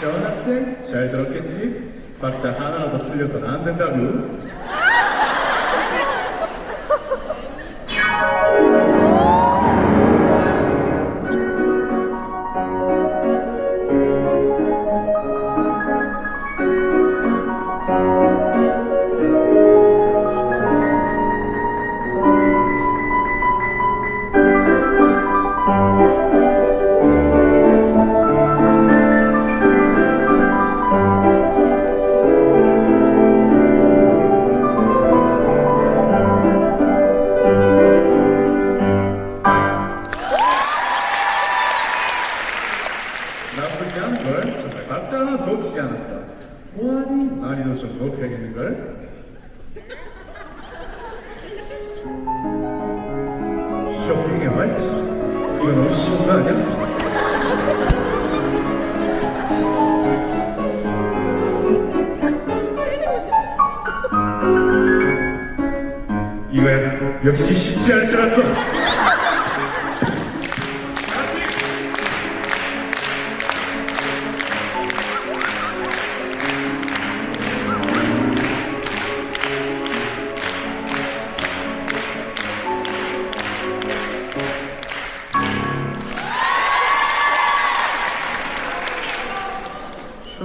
태어났생? 잘 들었겠지? 박자 하나라도 틀려서는 안 된다고 난이도 좀 높여야겠는 걸. 쇼핑에 말이지. 이거 너무 쉬운 거 아니야? 이거야 역시 쉽지 않을 줄 알았어.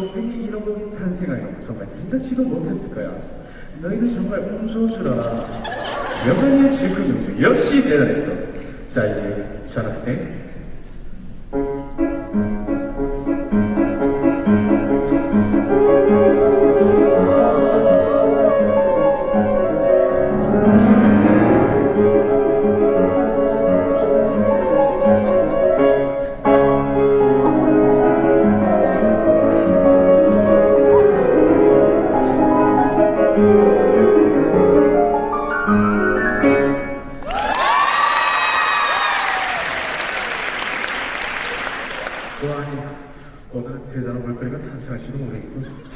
쇼핑이 이런 곡이 탄생하여 정말 생각지도 못했을 거야. 너희들 정말 운 좋으라. 명언의 질문 용주 역시 대단했어. 자 이제 전학생. 아니 오늘 대단한 볼거리가 탄생할지도 모르겠군.